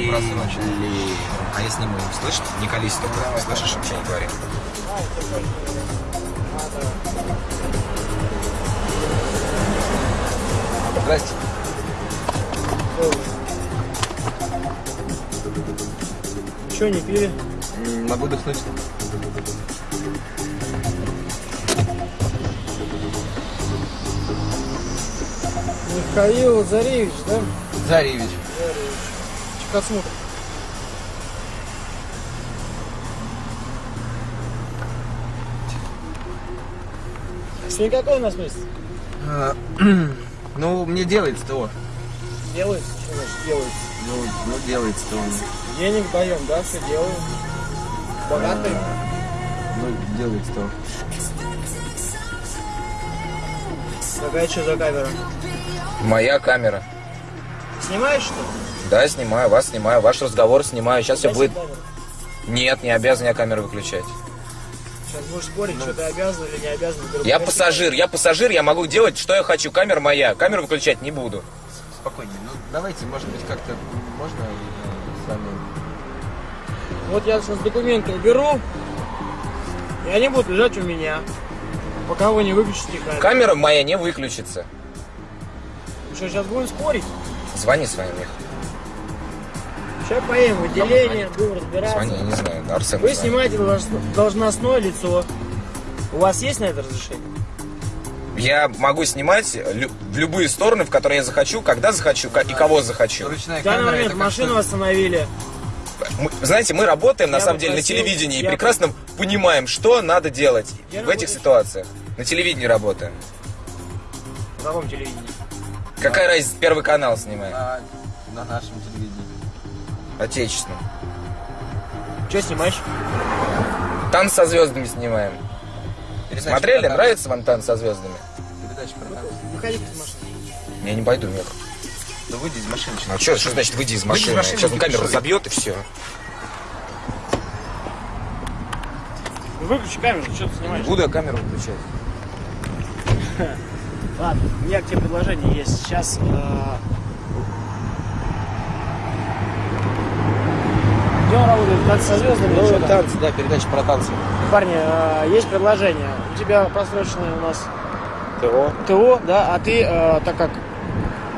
Ли- А я сниму, слышишь? Не колись только, слышишь, вообще не говори. Здрасте. Что, не пили? Могу дыхнуть? Михаил Заревич, да? Заревич. Заревич. Чекосмотр. С никакой у нас месяц? А, Ну, мне делается то. Делается? Что значит делается? Ну, ну делается то. Денег даем, да, все делаем. Богатый. Ну, делается то. Какая что за камера? Моя камера. Снимаешь что? Да, снимаю, вас снимаю, ваш разговор снимаю. Сейчас все Гаси будет... камеру. Нет, не обязан я камеру выключать. Сейчас будешь спорить, что ты обязан или не обязан. Говорю, Я гаси пассажир, я пассажир, я могу делать, что я хочу. Камера моя, камеру выключать не буду. Спокойнее. Ну, давайте, может быть, как-то можно э, с вами... Вот я сейчас документы уберу, и они будут лежать у меня, пока вы не выключите камеру. Камера моя не выключится. Что, сейчас будем спорить? Звони своим, Мих. Сейчас поедем в отделение, будем разбираться. Звони, я не знаю, Арсен. Вы снимаете долж- должностное лицо. У вас есть на это разрешение? Я могу снимать лю- в любые стороны, в которые я захочу, когда захочу ка- и кого захочу. Ручная В данный камера, момент машину остановили. Мы- знаете, мы работаем на Я самом бы деле на телевидении и бы- прекрасно понимаем, что надо делать Я в этих ситуациях. На телевидении работаем. Каком телевидении? Какая разница, первый канал снимаем. На, на нашем телевидении. Отечественным. Что снимаешь? Танц со звездами снимаем. Передача Смотрели? Нравится вам танц со звездами? Передача про танцы. Выходите из машины. Я не пойду, Мик. Да выйди из машины. Ну что, что значит выйди из Выйди из машины? машины, Сейчас он камеру что забьет и все. Ну, Выключи камеру, что ты снимаешь? Буду я камеру выключать. Ладно, у меня к тебе предложение есть. Сейчас э... где он работает? Танцы со звездами? там? танцы, да, передача про танцы. Парни, э, есть предложение. У тебя просроченное у нас ТО. ТО, да, а ты, э, так как...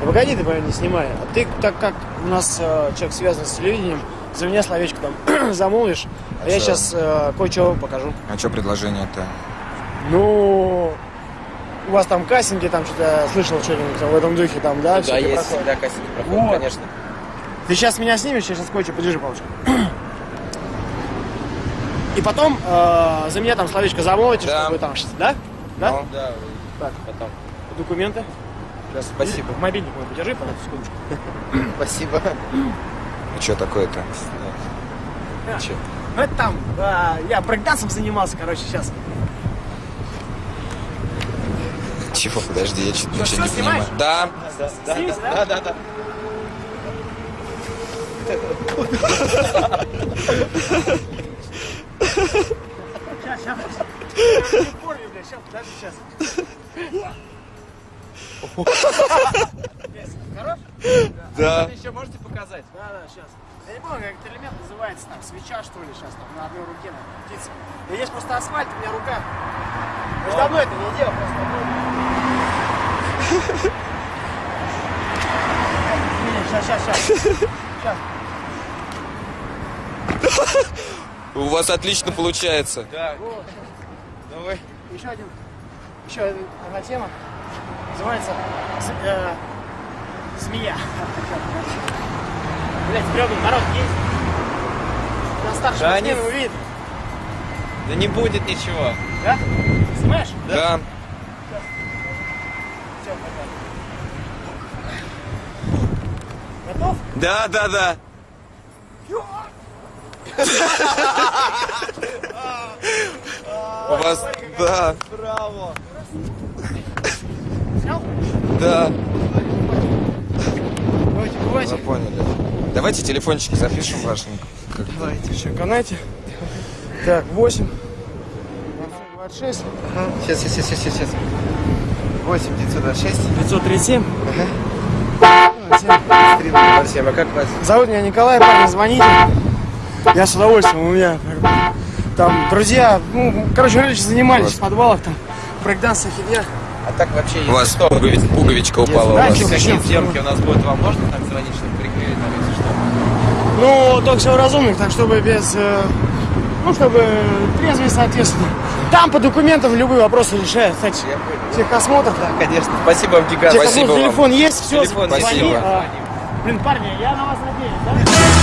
Погоди, ты, наверное, не снимай. А ты, так как у нас э, человек связан с телевидением, за меня словечко там замолвишь, а, я сейчас кое-что покажу. А что предложение-то? Ну, у вас там кастинги, там что-то слышал что-нибудь там в этом духе, там, да? Да, всякие есть проходят. всегда кастинг проходит, Вот. конечно. Ты сейчас меня снимешь, я сейчас кое-что, подержи, палочку. И потом э, за меня там словечко замолвите, Да. чтобы там, да? Да? Ну. Да, Так, потом. документы. Сейчас, спасибо. Мобильник мой подержи, пожалуйста, секундочку. Спасибо. И что такое-то? Че? Ну это там, а, я брейкдансом занимался, короче, сейчас. Чего, подожди, я Ну ничего не понимаю. Да, Да, да, да, да, да. Сейчас, сейчас. Сейчас, подожди, сейчас. Хорош? да. Еще можете показать? Да, да, сейчас. Я не помню, как этот элемент называется, там, свеча, что ли, сейчас, там, на одной руке, на птица. Да есть просто асфальт, у меня рука. Я ж давно это не делал, просто. Сейчас, сейчас, сейчас. Сейчас. У вас отлично получается. Да. Вот. Давай. Еще один, еще одна тема. Называется э, змея. Блять, стрёмный народ есть. На старшем Да они- увидит. Да не будет ничего. Да? Снимаешь? Да. Все, Готов? Да, да, да. У вас, да, Браво. Снял? да. Давайте, поняли. Давайте телефончики запишем ваши. Давайте еще канайте. Так, 8. 26. Сейчас, сейчас, сейчас, сейчас, сейчас. 8 926 537. 307. А как вас? Зовут меня Николай, парни, звоните. Я с удовольствием, у меня как бы, там друзья, ну, короче, раньше занимались в подвалах, там, брейкданс, херня. А так вообще, если У вас что, пуговиц- пуговичка упала у Да, вас. чё, какие съемки у нас будут, вам можно там звонить, чтобы прикрыли там, если что? Ну, только все разумных, так чтобы без, э, ну, чтобы трезвый, соответственно. Там по документам любые вопросы решают, кстати. Я понял. Техосмотр, да. Конечно. Спасибо вам, гигантское. Спасибо Техосмотр, вам. телефон есть, все, Телефон звони. спасибо. а, блин, парни, я на вас надеюсь, да?